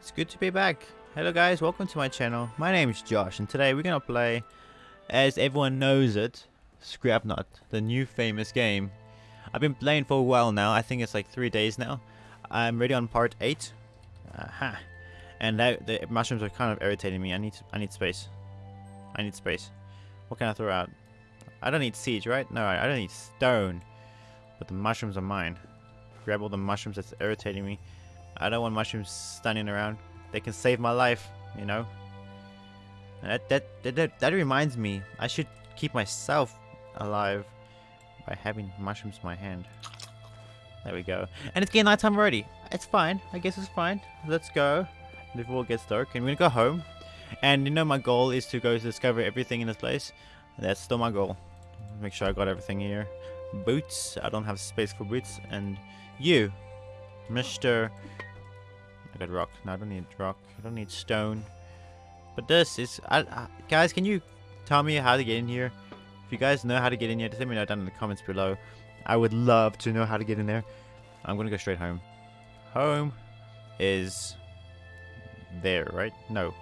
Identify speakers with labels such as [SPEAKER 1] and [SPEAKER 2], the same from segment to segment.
[SPEAKER 1] It's good to be back. Hello guys, welcome to my channel. My name is Josh and today we're gonna play, as everyone knows it, Scrapnaut, the new famous game. I've been playing for a while now, I think it's like three days now. I'm ready on part 8. Aha. And that, the mushrooms are kind of irritating me. I need I need space. I need space. What can I throw out? I don't need seeds, right? No, I don't need stone. But the mushrooms are mine. Grab all the mushrooms that's irritating me. I don't want mushrooms standing around. They can save my life, you know. That, that that that that reminds me, I should keep myself alive by having mushrooms in my hand. There we go. And it's getting nighttime already. It's fine. I guess it's fine. Let's go before it gets dark. And we're gonna go home. And you know my goal is to go discover everything in this place. That's still my goal. Make sure I got everything here. Boots. I don't have space for boots. And you, Mr. I got rock. No, I don't need rock. I don't need stone. But this is... I, I, guys, can you tell me how to get in here? If you guys know how to get in here, just let me know down in the comments below. I would love to know how to get in there. I'm going to go straight home. Home is there, right? No,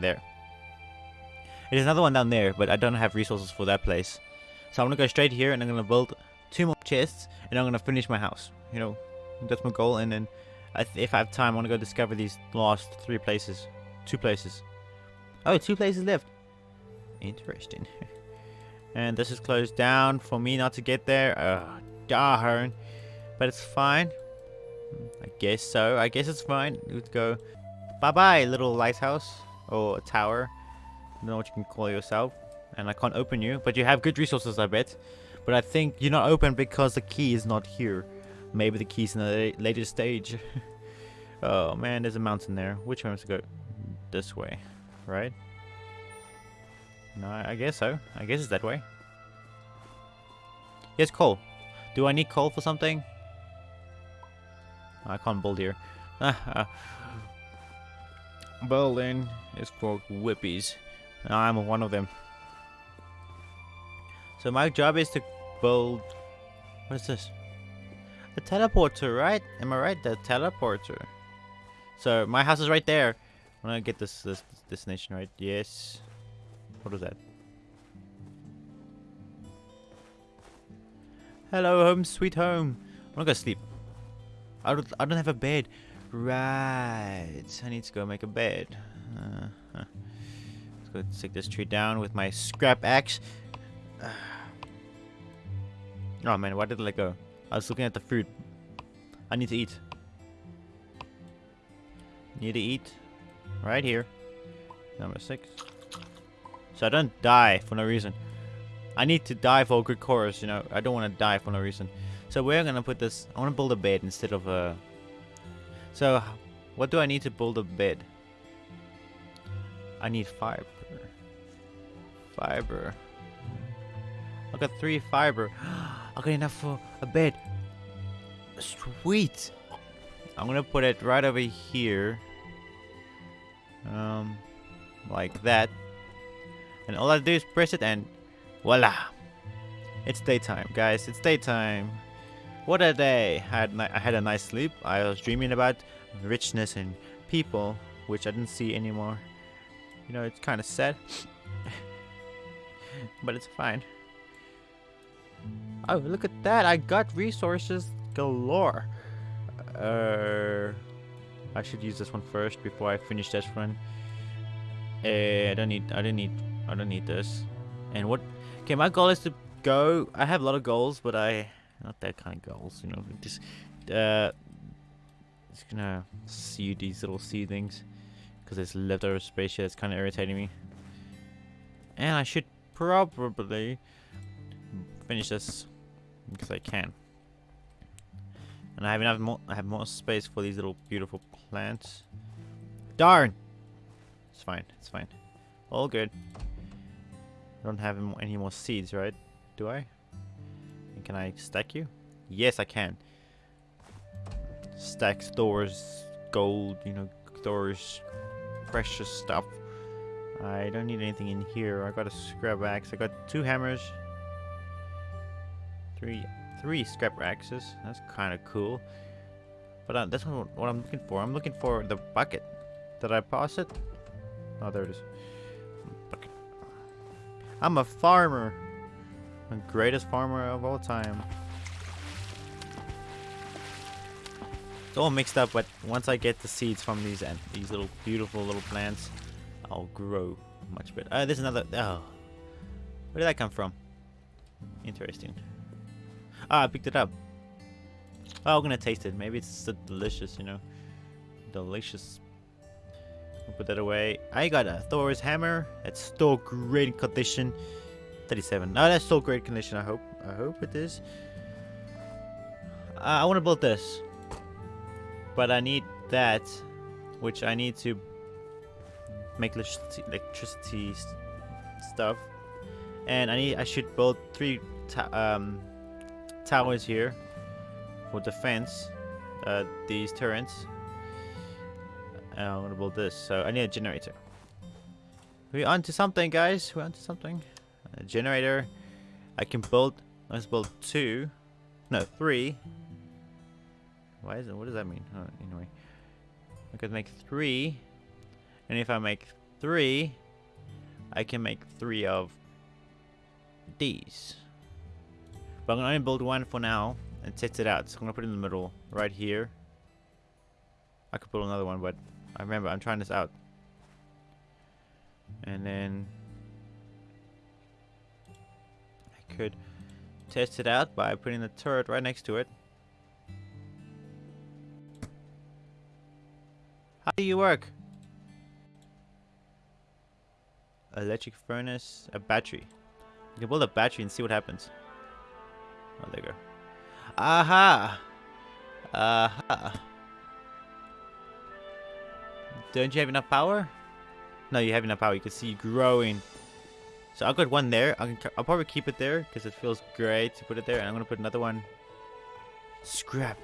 [SPEAKER 1] there. There's another one down there, but I don't have resources for that place. So I'm going to go straight here and I'm going to build two more chests and I'm going to finish my house. You know, that's my goal. And then if I have time, I want to go discover these last three places. Two places. Oh, two places left. Interesting. and this is closed down for me not to get there. Oh, darn. But it's fine. Hmm, I guess so. I guess it's fine. Let's go. Bye-bye, little lighthouse. Or tower. I don't know what you can call yourself. And I can't open you. But you have good resources, I bet. But I think you're not open because the key is not here. Maybe the key's in the later stage. oh man, there's a mountain there. Which way am I to go? This way, right? No, I guess so. I guess it's that way. Yes, coal. Do I need coal for something? I can't build here. Building is for whippies. I'm one of them. So my job is to build... What is this? The teleporter, right? Am I right? The teleporter. So my house is right there. I'm gonna get this this destination right. Yes. What was that? Hello, home, sweet home. I'm gonna go sleep. I don't. I don't have a bed. Right. I need to go make a bed. Uh, huh. Let's go take this tree down with my scrap axe. oh man, why did I let go? I was looking at the food. I need to eat. Need to eat. Right here. Number six. So I don't die for no reason. I need to die for a good chorus, you know. I don't want to die for no reason. So we're gonna put this... I want to build a bed instead of a... So, what do I need to build a bed? I need fiber. Fiber. I got three fiber. I got enough for a bed. Sweet. I'm gonna put it right over here. Um, like that. And all I do is press it and voila. It's daytime, guys. It's daytime. What a day. I had, I had a nice sleep. I was dreaming about richness and people, which I didn't see anymore. You know, it's kind of sad. but it's fine. Oh, look at that. I got resources galore. Uh, I should use this one first before I finish this one. Uh, I don't need, I don't need, I don't need this. And what, okay, my goal is to go, I have a lot of goals, but I, not that kind of goals, you know, just, uh, just gonna see these little seedlings. Because there's leftover space here that's kind of irritating me. And I should probably finish this because I can. And I have enough more I have more space for these little beautiful plants. Darn! It's fine, it's fine. All good. I don't have any more seeds, right? Do I? And can I stack you? Yes, I can. Stack stores, gold, you know, stores precious stuff. I don't need anything in here. I got a scrap axe. I got two hammers. Three three scrap axes. That's kind of cool. But uh, that's what, what I'm looking for. I'm looking for the bucket. Did I pass it? Oh, there it is. Okay. I'm a farmer. The greatest farmer of all time. It's all mixed up, but once I get the seeds from these and these little beautiful little plants, I'll grow much better. Oh, there's another. Oh, where did that come from? Interesting. Ah, I picked it up. Oh, I'm gonna taste it. Maybe it's so delicious, you know. Delicious. I'll put that away. I got a Thor's hammer. It's still great condition. 37. No, that's still great condition. I hope. I hope it is. Uh, I want to build this, but I need that, which I need to make electricity, electricity stuff, and I need. I should build three um, towers here for defense. Uh, these turrets. I'm gonna build this. So I need a generator. We're onto something, guys. We're onto something. A generator. I can build. Let's build two. No, three. Why is it? What does that mean? Oh, anyway, I could make three. And if I make three, I can make three of these. But I'm going to only build one for now and test it out. So I'm going to put it in the middle, right here. I could build another one, but I remember I'm trying this out. And then I could test it out by putting the turret right next to it. How do you work? Electric furnace, a battery. You can build a battery and see what happens. Oh, there you go. Aha! Aha! Don't you have enough power? No, you have enough power. You can see growing. So I've got one there. I can, I'll probably keep it there because it feels great to put it there. And I'm going to put another one. Scrap.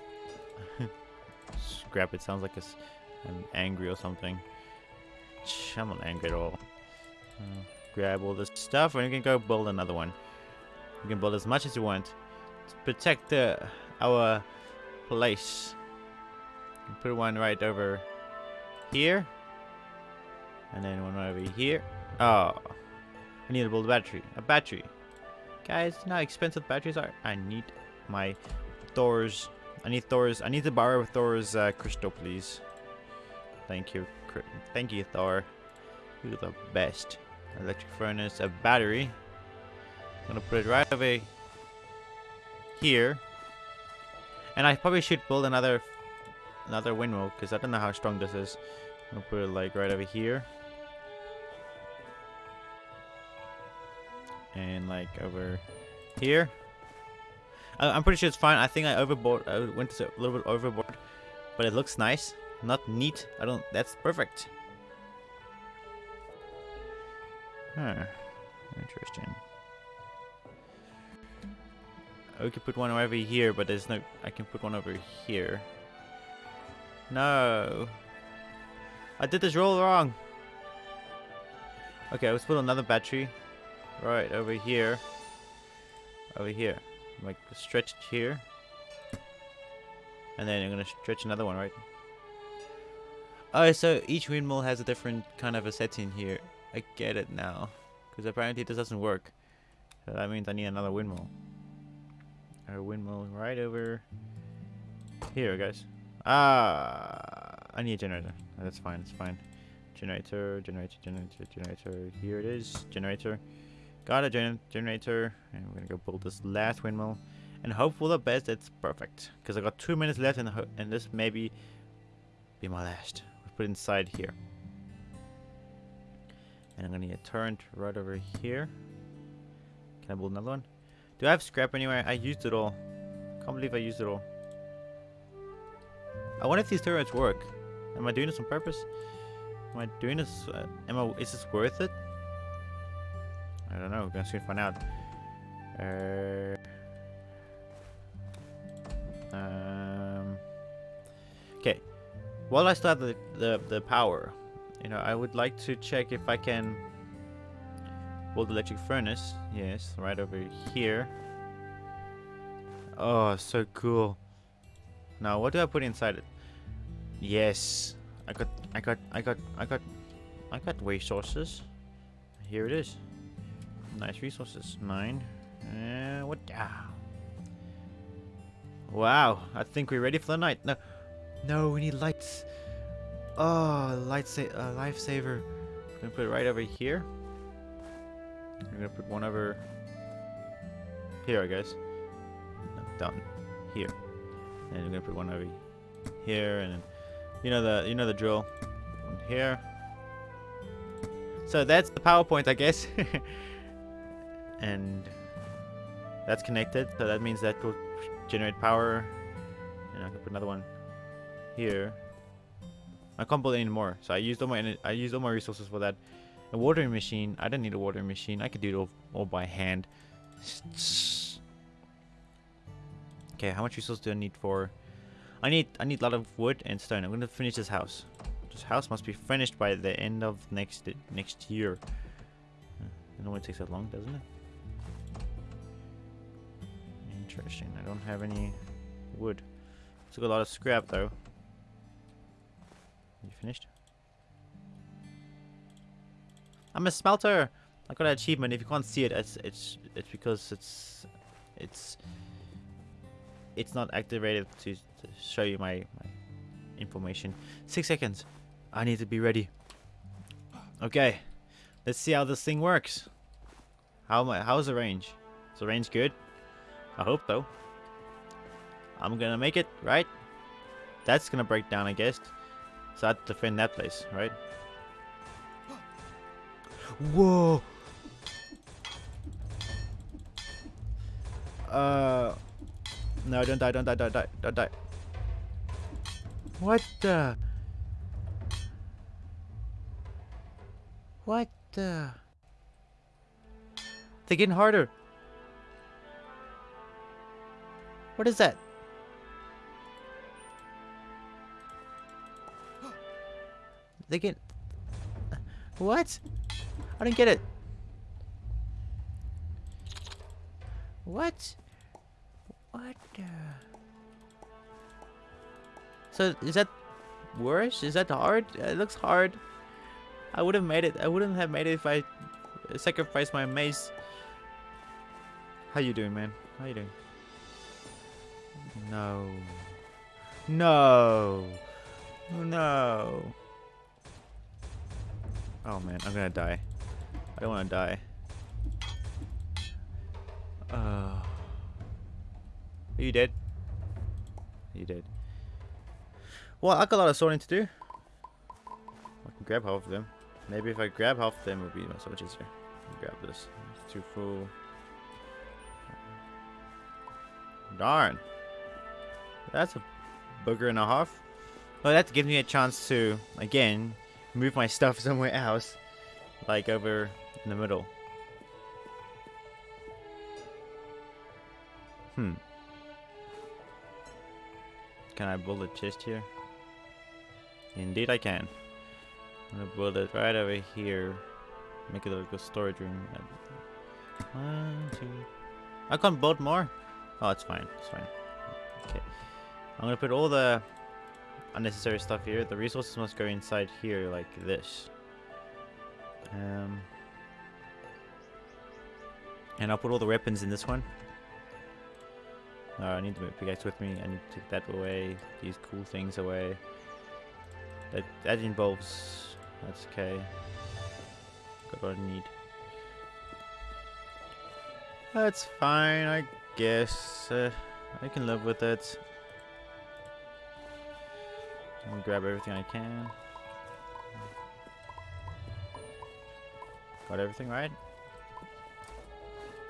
[SPEAKER 1] Scrap. It sounds like I'm angry or something. I'm not angry at all. Uh, grab all this stuff and you can go build another one. You can build as much as you want protect the, our place. Put one right over here. And then one over here. Oh. I need to build a battery. A battery. Guys, you know how expensive batteries are? I need my Thor's. I need Thor's. I need to borrow Thor's uh, crystal, please. Thank you. Thank you, Thor. You're the best. Electric furnace, a battery. I'm gonna put it right over here. And I probably should build another another windmill because I don't know how strong this is. I'm gonna put it like right over here. And like over here. I'm pretty sure it's fine. I think I overboard. I went a little bit overboard, but it looks nice. Not neat. I don't. That's perfect. Huh. Interesting. I could put one over here, but there's no... I can put one over here. No. I did this roll wrong. Okay, let's put another battery. Right, over here. Over here. Like, stretched here. And then I'm going to stretch another one, right? Oh, so each windmill has a different kind of a setting here. I get it now. Because apparently this doesn't work. So that means I need another windmill. A windmill right over here, guys. Ah, I need a generator. That's fine, it's fine. Generator, generator, generator, generator. Here it is, generator. Got a gen generator, and we're gonna go build this last windmill. And hope for the best it's perfect. Because I got two minutes left, and, and this maybe be my last. We'll put inside here. And I'm gonna need a turret right over here. Can I build another one? Do I have scrap anywhere? I used it all. Can't believe I used it all. I wonder if these turrets work. Am I doing this on purpose? Am I doing this? Uh, am I? Is this worth it? I don't know. We're gonna soon find out. Uh, um. Okay. While I still have the, the the power, you know, I would like to check if I can build electric furnace. Yes, right over here. Oh, so cool. Now, what do I put inside it? Yes. I got, I got, I got, I got, I got resources. Here it is. Nice resources. Nine. Uh, what? Ah. Wow. I think we're ready for the night. No, no, we need lights. Oh, light sa uh, lifesaver. I'm gonna put it right over here. I'm gonna put one over here, I guess. No, down here. And I'm gonna put one over here, and then, you know the you know the drill. One here. So that's the PowerPoint, I guess. and that's connected, so that means that will generate power. And I can put another one here. I can't build any more, so I used all my I used all my resources for that. A watering machine. I don't need a watering machine. I could do it all, all by hand. Okay, how much resources do I need for? I need I need a lot of wood and stone. I'm gonna finish this house. This house must be finished by the end of next next year. Hmm, it normally takes that long, doesn't it? Interesting. I don't have any wood. Took a lot of scrap though. You finished? I'm a smelter. I got an achievement. If you can't see it, it's it's it's because it's it's it's not activated to, to show you my, my information. Six seconds. I need to be ready. Okay, let's see how this thing works. How my how's the range? Is the range good? I hope so. I'm gonna make it, right? That's gonna break down, I guess. So I have to defend that place, right? Whoa! Uh... No, don't die, don't die, don't die, don't die. What the? What the? They're getting harder. What is that? They get... What? I didn't get it. What? What the... So, is that worse? Is that hard? Uh, it looks hard. I would have made it. I wouldn't have made it if I uh, sacrificed my mace. How you doing, man? How you doing? No. No. No. Oh man, I'm gonna die. Don't wanna die. Uh, are you dead? You dead. Well, I got a lot of sorting to do. I can grab half of them. Maybe if I grab half of them, it would be so much easier. Grab this. It's too full. Darn. That's a booger and a half. Well, that gives me a chance to, again, move my stuff somewhere else. Like over in the middle. Hmm. Can I build a chest here? Indeed I can. I'm gonna build it right over here. Make it like a storage room. One, two. I can't build more? Oh, it's fine. It's fine. Okay. I'm gonna put all the unnecessary stuff here. The resources must go inside here like this. Um, and I'll put all the weapons in this one. Uh, I need the pickaxe with me. I need to take that away. These cool things away. That that involves. That's okay. Got what I need. That's fine, I guess. Uh, I can live with it. I'm gonna grab everything I can. Got everything right?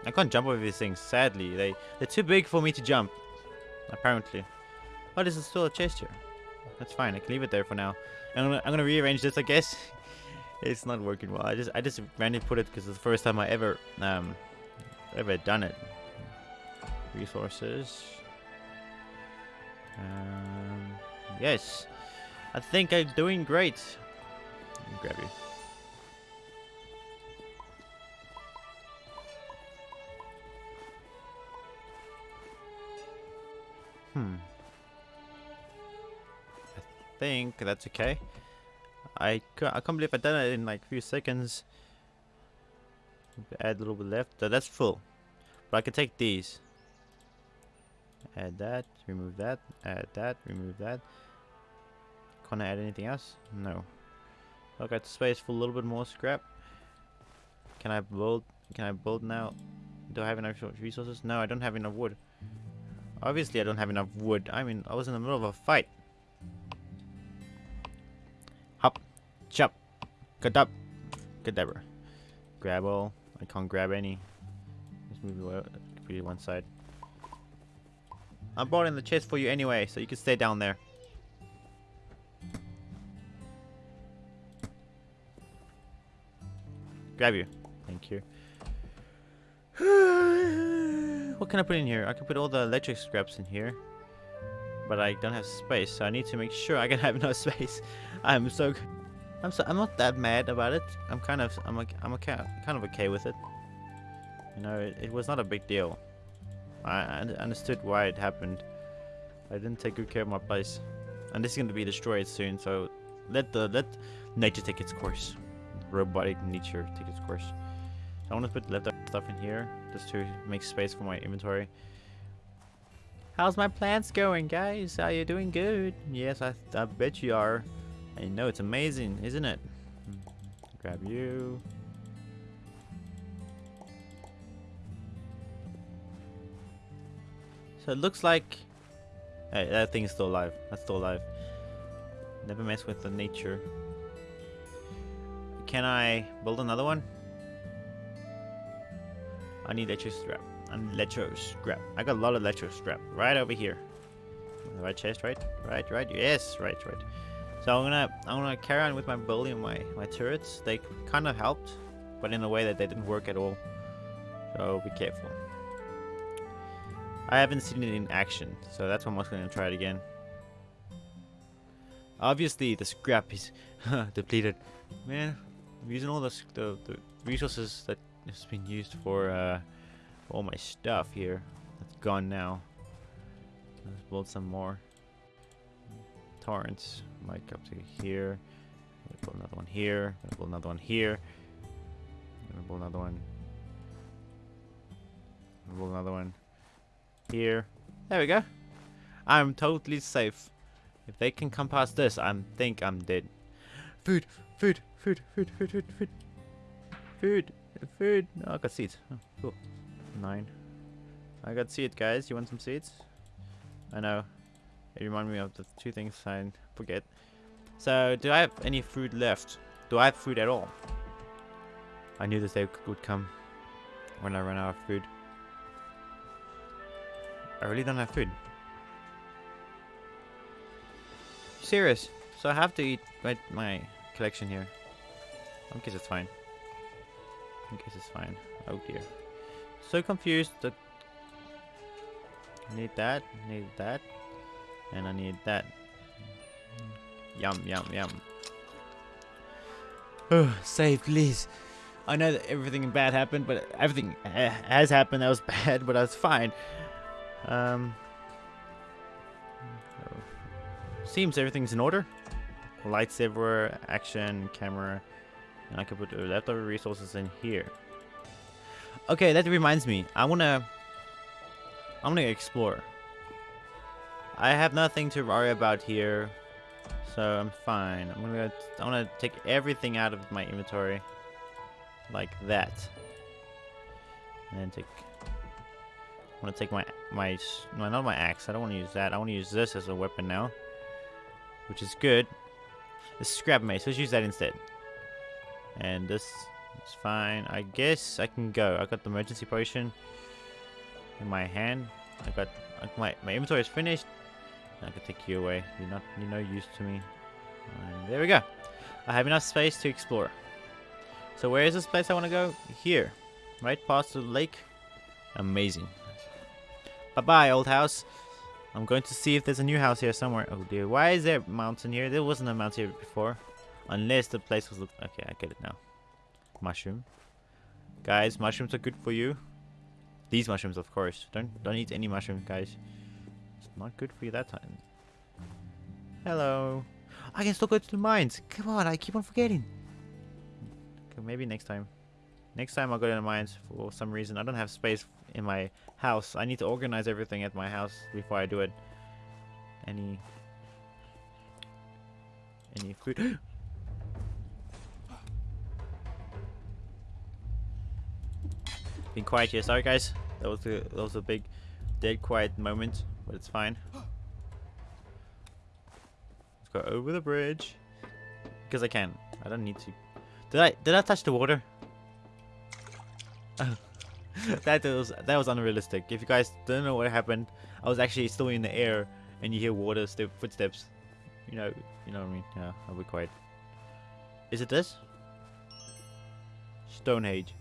[SPEAKER 1] I can't jump over these things, sadly. They, they're too big for me to jump. Apparently. But there's still a chest here. That's fine, I can leave it there for now. I'm gonna, I'm gonna rearrange this, I guess. it's not working well. I just I just randomly put it because it's the first time I ever um ever done it. Resources. Um, yes. I think I'm doing great. grab you. Hmm. I think that's okay. I, ca- I can't believe I done it in like a few seconds. Add a little bit left. So that's full. But I can take these. Add that, remove that, add that, remove that. Can't I add anything else? No. I got space for a little bit more scrap. Can I build? Can I build now? Do I have enough resources? No, I don't have enough wood. Obviously, I don't have enough wood. I mean, I was in the middle of a fight. Hop, chop, cut up, cadabra. Grab all. I can't grab any. Let's move it to one side. I brought in the chest for you anyway, so you can stay down there. Grab you. Thank you. what can I put in here? I can put all the electric scraps in here. But I don't have space, so I need to make sure I can have enough space. I'm so... I'm so, I'm not that mad about it. I'm kind of I'm a, I'm okay, kind of okay with it. You know, it, it was not a big deal. I, I understood why it happened. I didn't take good care of my place, and this is going to be destroyed soon. So let the let nature take its course. Robotic nature take its course. I want to put leftover stuff in here just to make space for my inventory. How's my plants going, guys? Are you doing good? Yes, I, I bet you are. I know it's amazing, isn't it? Grab you. So it looks like... Hey, that thing is still alive. That's still alive. Never mess with the nature. Can I build another one? I need electro scrap. I need electro scrap. I got a lot of electro scrap right over here. Right chest, right? Right, right. Yes, right, right. So I'm gonna I'm gonna carry on with my building my my turrets. They kind of helped, but in a way that they didn't work at all. So be careful. I haven't seen it in action, so that's why I'm to try it again. Obviously, the scrap is depleted. Man, I'm using all the, the, the resources that has been used for, uh, all my stuff here. That's gone now. Let's build some more. Torrents, might up to here. Build another one here. Build another one here. Build another one. Build another one here. There we go. I'm totally safe. If they can come past this, I think I'm dead. Food, food, food, food, food, food, food. Food, food. I got seeds. Oh, cool. Nine. I got seeds, guys. You want some seeds? I know. It reminded me of the two things I forget. So, do I have any food left? Do I have food at all? I knew this day would come when I run out of food. I really don't have food. Serious. So I have to eat my, my collection here. I guess it's fine. I guess it's fine. Oh dear. So confused that I need that, need that, and I need that. Yum, yum, yum. Oh, save, please. I know that everything bad happened, but everything has happened that was bad, but that's fine. Um, seems everything's in order. Lights everywhere, action, camera, and I can put leftover resources in here. Okay, that reminds me. I wanna, I'm gonna explore. I have nothing to worry about here, so I'm fine. I'm gonna, I'm gonna take everything out of my inventory, like that, and then take I'm gonna take my, my, no, not my axe. I don't want to use that. I want to use this as a weapon now. Which is good. Is scrap mace. Let's use that instead. And this is fine. I guess I can go. I got the emergency potion in my hand. I got my my inventory is finished. I can take you away. You're not you're no use to me. And there we go. I have enough space to explore. So where is this place I want to go? Here. Right past the lake. Amazing. Bye-bye, old house. I'm going to see if there's a new house here somewhere. Oh dear, why is there a mountain here? There wasn't a mountain here before. Unless the place was... Okay, I get it now. Mushroom. Guys, mushrooms are good for you. These mushrooms, of course. Don't don't eat any mushroom, guys. It's not good for you that time. Hello. I can still go to the mines. Come on, I keep on forgetting. Okay, maybe next time. Next time I'll go to the mines for some reason. I don't have space in my house. I need to organize everything at my house before I do it. Any... Any food? Being quiet here. Sorry, guys. That was a that was a big, dead quiet moment, but it's fine. Let's go over the bridge because I can. I don't need to. Did I did I touch the water? that was that was unrealistic. If you guys don't know what happened, I was actually still in the air, and you hear water step footsteps. You know, you know what I mean? Yeah, I'll be quiet. Is it this? Stonehenge.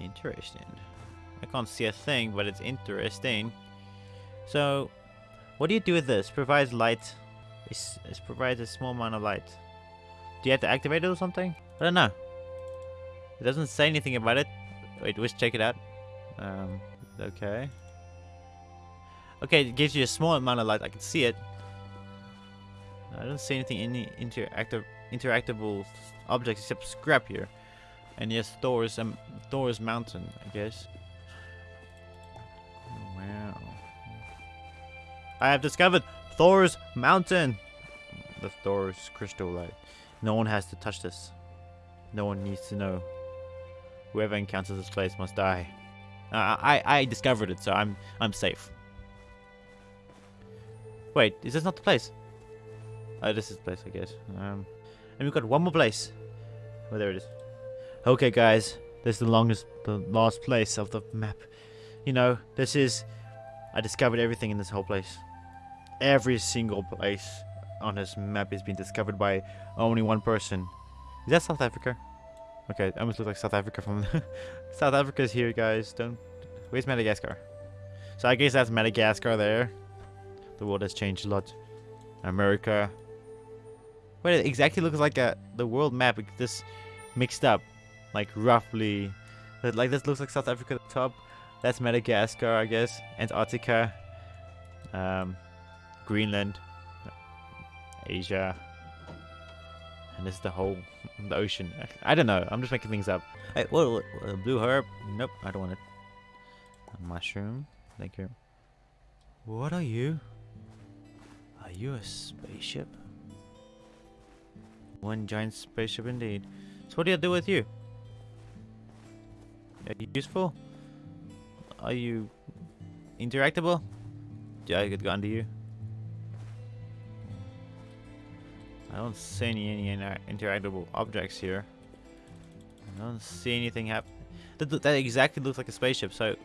[SPEAKER 1] Interesting. I can't see a thing, but it's interesting. So, what do you do with this? Provides light. It, it provides a small amount of light. Do you have to activate it or something? I don't know. It doesn't say anything about it. Wait, let's check it out. Um, okay. Okay, it gives you a small amount of light. I can see it. I don't see anything any interactive interactable objects except scrap here. And yes, Thor's um, Thor's mountain, I guess. Wow. I have discovered Thor's mountain. The Thor's crystal light. No one has to touch this. No one needs to know. Whoever encounters this place must die. Uh, I I discovered it, so I'm I'm safe. Wait, is this not the place? Oh, this is the place, I guess. Um, and we've got one more place. Oh, there it is. Okay, guys, this is the longest, the last place of the map. You know, this is. I discovered everything in this whole place. Every single place on this map has been discovered by only one person. Is that South Africa? Okay, it almost looks like South Africa from South Africa's here, guys. Don't. Where's Madagascar? So I guess that's Madagascar there. The world has changed a lot. America. Wait, it exactly looks like a the world map. This mixed up, like roughly. Like this looks like South Africa at the top. That's Madagascar, I guess. Antarctica. Um, Greenland. Asia. And this is the whole the ocean. I don't know. I'm just making things up. Hey, what, what blue herb? Nope, I don't want it. A mushroom. Thank you. What are you? Are you a spaceship? One giant spaceship indeed. So what do I do with you? Are you useful? Are you interactable? Yeah, I get under you? I don't see any, any interactable objects here. I don't see anything happen. That, that exactly looks like a spaceship, so...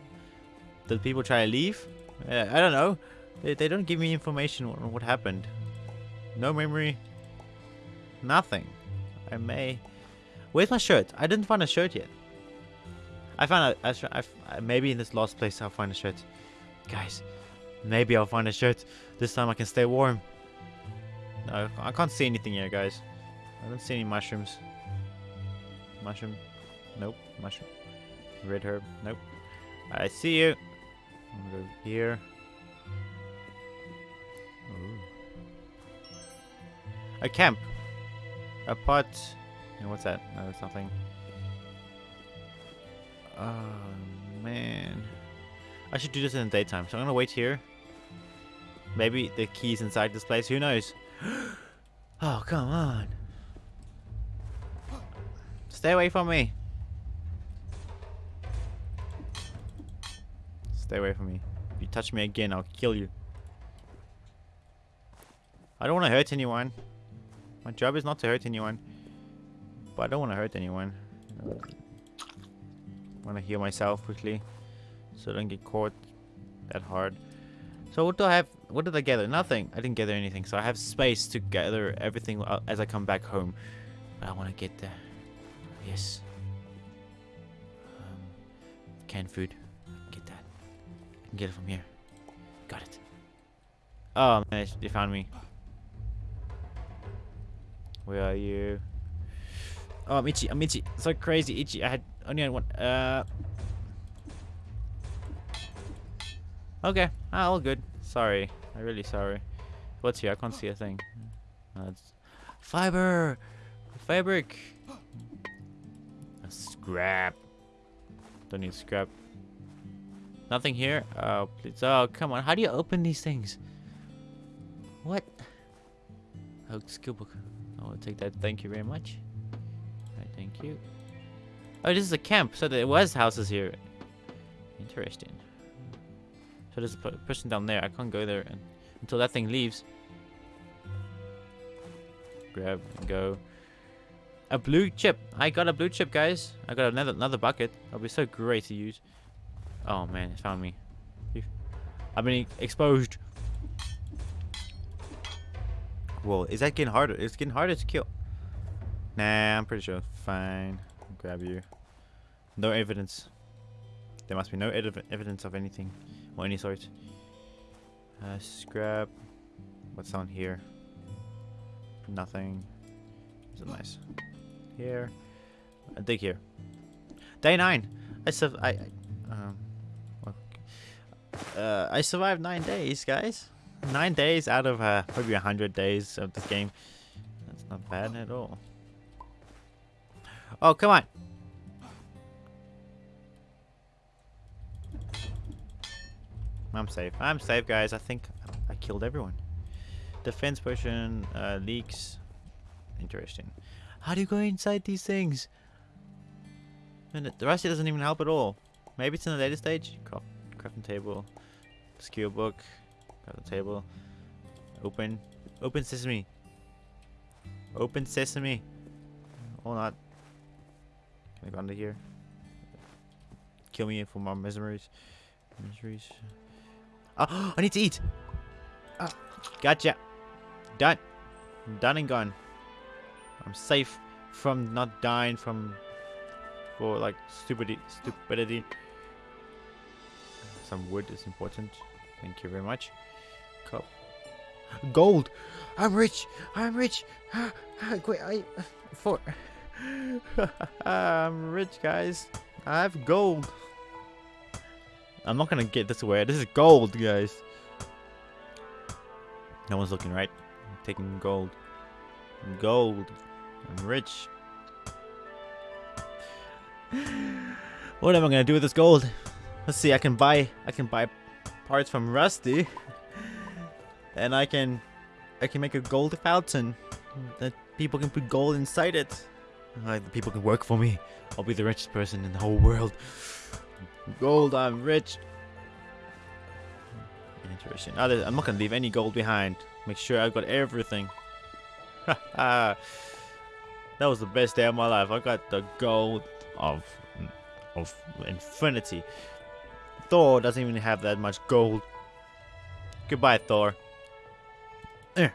[SPEAKER 1] Did people try to leave? Uh, I don't know. They, they don't give me information on what happened. No memory. Nothing. I may... Where's my shirt? I didn't find a shirt yet. I found a, a, maybe in this last place I'll find a shirt. Guys, maybe I'll find a shirt. This time I can stay warm. No, I can't see anything here, guys. I don't see any mushrooms. Mushroom. Nope. Mushroom. Red herb. Nope. I see you. I'm gonna go here. Ooh. A camp. A pot. Yeah, what's that? No, it's nothing. Oh, man. I should do this in the daytime. So I'm gonna wait here. Maybe the key's inside this place. Who knows? oh, come on. Stay away from me. Stay away from me. If you touch me again, I'll kill you. I don't want to hurt anyone. My job is not to hurt anyone. But I don't want to hurt anyone. Want to heal myself quickly. So I don't get caught that hard. So what do I have? What did I gather? Nothing. I didn't gather anything. So I have space to gather everything as I come back home. But I want to get there. Yes. Um, canned food. Get that. I can get it from here. Got it. Oh man, they found me. Where are you? Oh, I'm itchy. I'm itchy. So crazy itchy. I had only had one. Uh. Okay. Ah, all good. Sorry. I'm really sorry. What's here? I can't see a thing. That's fiber, fabric, A scrap. Don't need scrap. Nothing here. Oh, please. Oh, come on. How do you open these things? What? Oh, skill book. I will take that. Thank you very much. You. Oh, this is a camp. So there was houses here. Interesting. So there's a person down there. I can't go there and, until that thing leaves. Grab and go. A blue chip. I got a blue chip, guys. I got another another bucket. That'll be so great to use. Oh man, it found me. I've been exposed. Whoa, is that getting harder? It's getting harder to kill. Nah, I'm pretty sure. Fine. I'll grab you. No evidence. There must be no ev evidence of anything or any sort. Uh, scrap. What's on here? Nothing. Is it nice? Here. I dig here. Day nine. I sub. I. I um. Uh, I survived nine days, guys. Nine days out of uh, a hundred days of this game. That's not bad at all. Oh, come on. I'm safe. I'm safe, guys. I think I killed everyone. Defense potion, uh, leaks. Interesting. How do you go inside these things? And the rest doesn't even help at all. Maybe it's in the later stage. Craft, crafting table, skill book, crafting table. Open, open sesame. Open sesame. Or not. Go under here? Kill me for more miseries. Miseries. Oh, I need to eat. Oh, gotcha. Done. Done and gone. I'm safe from not dying from for like stupidity. Stupidity. Some wood is important. Thank you very much. Cup. Gold. I'm rich. I'm rich. Wait, I uh, for. I'm rich, guys. I have gold. I'm not gonna get this away. This is gold, guys. No one's looking, right? I'm taking gold. Gold. I'm rich. what am I gonna do with this gold? Let's see. I can buy. I can buy parts from Rusty, and I can. I can make a gold fountain that people can put gold inside it. Like people can work for me. I'll be the richest person in the whole world. Gold, I'm rich. Interesting. I'm not gonna leave any gold behind. Make sure I've got everything. that was the best day of my life. I got the gold of of infinity. Thor doesn't even have that much gold. Goodbye, Thor. Eh.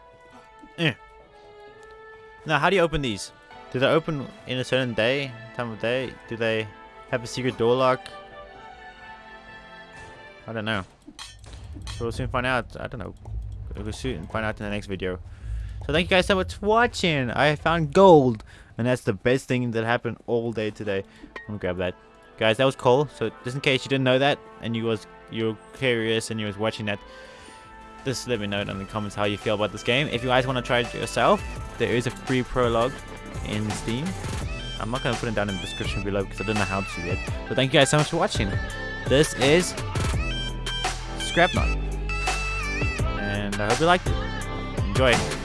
[SPEAKER 1] Eh. Now, how do you open these? Do they open in a certain day, time of day? Do they have a secret door lock? I don't know. So we'll soon find out. I don't know. We'll soon find out in the next video. So thank you guys so much for watching. I found gold. And that's the best thing that happened all day today. I'm gonna grab that. Guys, that was cool. So just in case you didn't know that and you was you're curious and you was watching that, just let me know in the comments how you feel about this game. If you guys want to try it yourself, there is a free prologue in Steam. I'm not going to put it down in the description below because I don't know how to yet. So thank you guys so much for watching. This is Scrapnaut. And I hope you liked it. Enjoy.